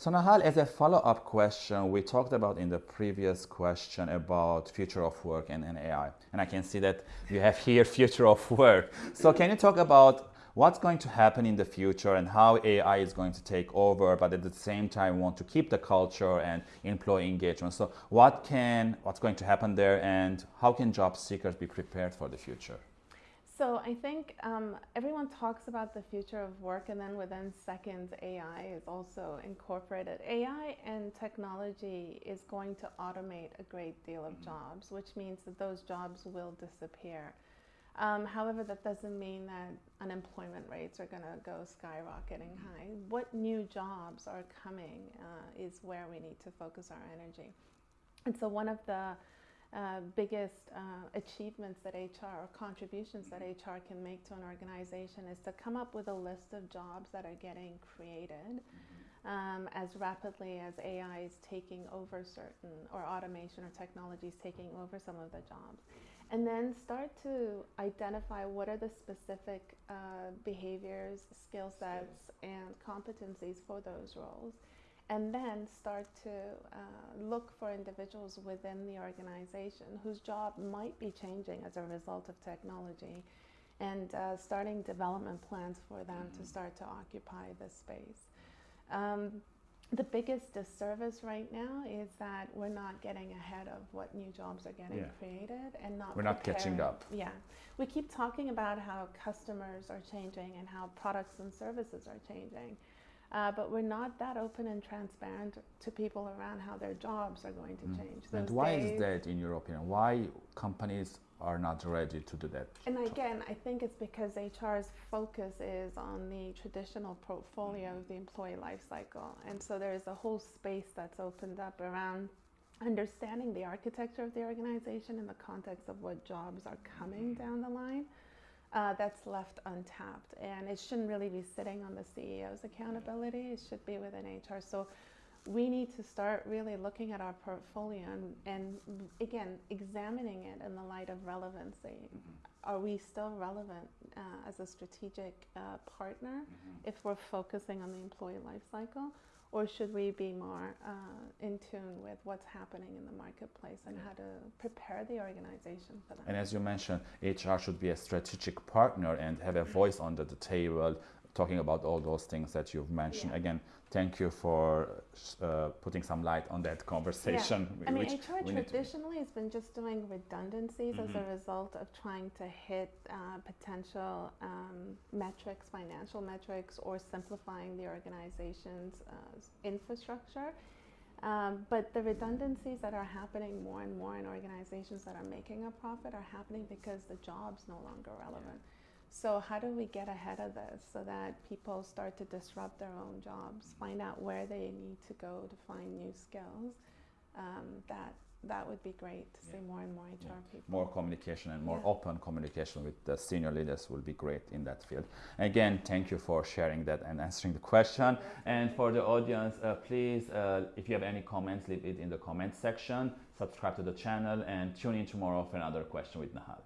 So Nahal, as a follow-up question, we talked about in the previous question about future of work and, and AI. And I can see that you have here future of work. So can you talk about what's going to happen in the future and how AI is going to take over, but at the same time want to keep the culture and employee engagement. So what can, what's going to happen there and how can job seekers be prepared for the future? So I think um, everyone talks about the future of work, and then within seconds, AI is also incorporated. AI and technology is going to automate a great deal of jobs, which means that those jobs will disappear. Um, however, that doesn't mean that unemployment rates are going to go skyrocketing high. What new jobs are coming uh, is where we need to focus our energy. And so one of the uh, biggest uh, achievements that HR or contributions that HR can make to an organization is to come up with a list of jobs that are getting created um, as rapidly as AI is taking over certain, or automation or technology is taking over some of the jobs. And then start to identify what are the specific uh, behaviors, skill sets, and competencies for those roles and then start to uh, look for individuals within the organization whose job might be changing as a result of technology and uh, starting development plans for them mm-hmm. to start to occupy this space. Um, the biggest disservice right now is that we're not getting ahead of what new jobs are getting yeah. created and not we're not catching up yeah we keep talking about how customers are changing and how products and services are changing uh, but we're not that open and transparent to people around how their jobs are going to mm. change. And why days, is that, in your opinion? Why companies are not ready to do that? And again, I think it's because HR's focus is on the traditional portfolio of the employee life cycle. And so there's a whole space that's opened up around understanding the architecture of the organization in the context of what jobs are coming down the line uh, that's left untapped. And it shouldn't really be sitting on the CEO's accountability, it should be within HR. So we need to start really looking at our portfolio and, and again, examining it in the light of relevancy. Mm-hmm. Are we still relevant uh, as a strategic uh, partner mm-hmm. if we're focusing on the employee life cycle? Or should we be more uh, in tune with what's happening in the marketplace and how to prepare the organization for that? And as you mentioned, HR should be a strategic partner and have a voice under the table, talking about all those things that you've mentioned. Yeah. Again, thank you for uh, putting some light on that conversation. Yeah. I mean, HR traditionally has been just doing redundancies mm-hmm. as a mm-hmm. result of trying to hit uh, potential um, metrics, financial metrics, or simplifying the organization's uh, infrastructure. Um, but the redundancies that are happening more and more in organizations that are making a profit are happening because the job's no longer relevant. Yeah. So how do we get ahead of this so that people start to disrupt their own jobs, find out where they need to go to find new skills? Um, that that would be great to yeah. see more and more HR yeah. people. More communication and more yeah. open communication with the senior leaders will be great in that field. Again, thank you for sharing that and answering the question. And for the audience, uh, please, uh, if you have any comments, leave it in the comment section. Subscribe to the channel and tune in tomorrow for another question with Nahal.